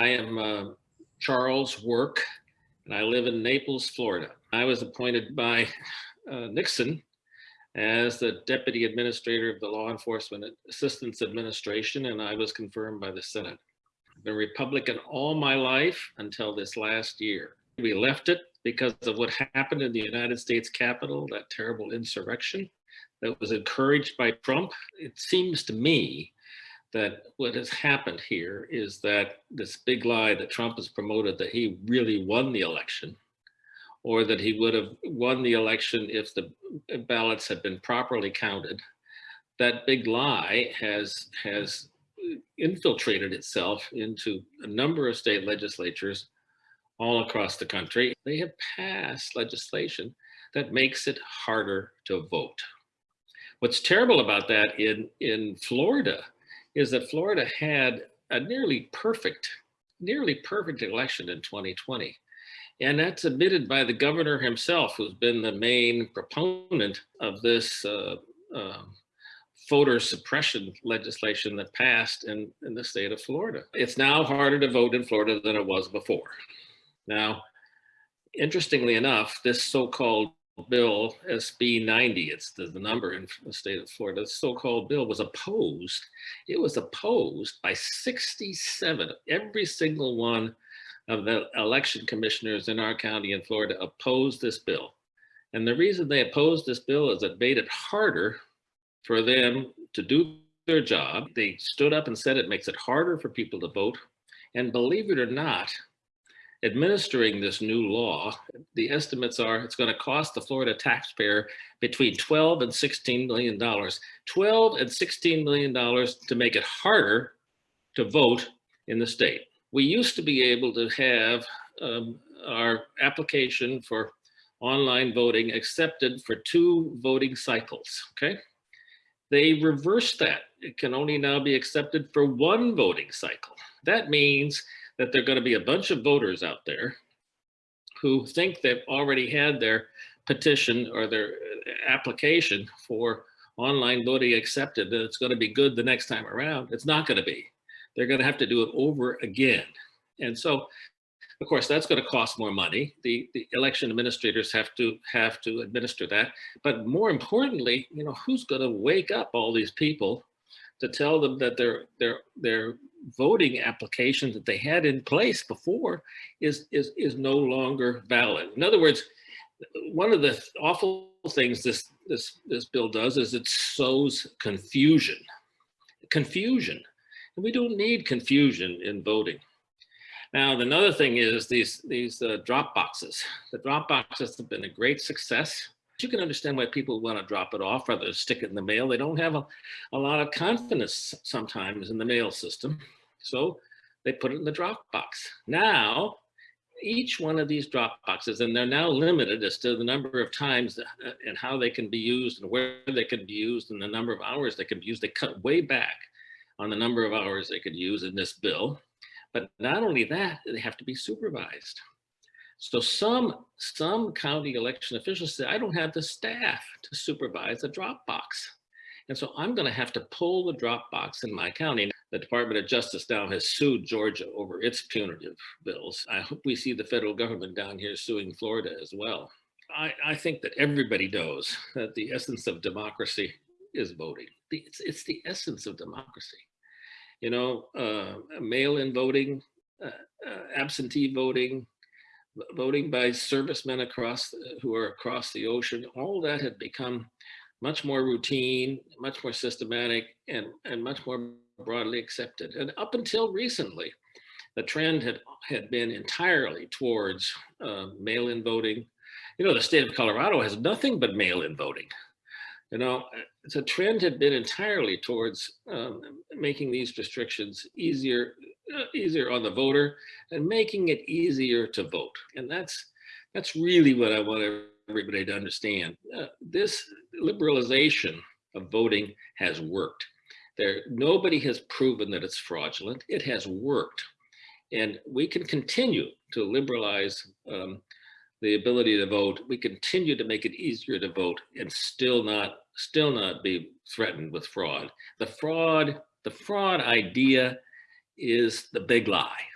I am uh, Charles Work, and I live in Naples, Florida. I was appointed by uh, Nixon as the Deputy Administrator of the Law Enforcement Assistance Administration, and I was confirmed by the Senate. I've been Republican all my life until this last year. We left it because of what happened in the United States Capitol, that terrible insurrection that was encouraged by Trump. It seems to me that what has happened here is that this big lie that Trump has promoted that he really won the election or that he would have won the election if the ballots had been properly counted. That big lie has, has infiltrated itself into a number of state legislatures all across the country. They have passed legislation that makes it harder to vote. What's terrible about that in, in Florida is that Florida had a nearly perfect, nearly perfect election in 2020. And that's admitted by the governor himself, who's been the main proponent of this uh, uh, voter suppression legislation that passed in, in the state of Florida. It's now harder to vote in Florida than it was before. Now, interestingly enough, this so-called bill, SB 90, it's the, the number in the state of Florida, the so-called bill was opposed. It was opposed by 67, every single one of the election commissioners in our county in Florida opposed this bill. And the reason they opposed this bill is it made it harder for them to do their job. They stood up and said it makes it harder for people to vote. And believe it or not, administering this new law, the estimates are it's going to cost the Florida taxpayer between 12 and 16 million dollars. 12 and 16 million dollars to make it harder to vote in the state. We used to be able to have um, our application for online voting accepted for two voting cycles, okay? They reversed that. It can only now be accepted for one voting cycle. That means that there are going to be a bunch of voters out there who think they've already had their petition or their uh, application for online voting accepted, that it's going to be good the next time around. It's not going to be. They're going to have to do it over again. And so, of course, that's going to cost more money. The, the election administrators have to have to administer that. But more importantly, you know, who's going to wake up all these people to tell them that their their their voting application that they had in place before is, is, is no longer valid. In other words, one of the awful things this, this, this bill does is it sows confusion. Confusion. And we don't need confusion in voting. Now, another thing is these, these uh, drop boxes. The drop boxes have been a great success. You can understand why people want to drop it off rather than stick it in the mail. They don't have a, a lot of confidence sometimes in the mail system. So they put it in the drop box. Now, each one of these drop boxes, and they're now limited as to the number of times uh, and how they can be used and where they can be used and the number of hours they can be used. They cut way back on the number of hours they could use in this bill. But not only that, they have to be supervised. So some, some county election officials say, I don't have the staff to supervise the Dropbox. And so I'm gonna have to pull the Dropbox in my county. The Department of Justice now has sued Georgia over its punitive bills. I hope we see the federal government down here suing Florida as well. I, I think that everybody knows that the essence of democracy is voting. It's, it's the essence of democracy. You know, uh, mail-in voting, uh, uh, absentee voting, voting by servicemen across who are across the ocean, all that had become much more routine, much more systematic, and, and much more broadly accepted. And up until recently, the trend had, had been entirely towards uh, mail-in voting. You know, the state of Colorado has nothing but mail-in voting. You know, the trend had been entirely towards um, making these restrictions easier, uh, easier on the voter and making it easier to vote. And that's, that's really what I want everybody to understand. Uh, this liberalization of voting has worked. There, nobody has proven that it's fraudulent. It has worked. And we can continue to liberalize um, the ability to vote. We continue to make it easier to vote and still not, still not be threatened with fraud. The fraud, the fraud idea is the big lie.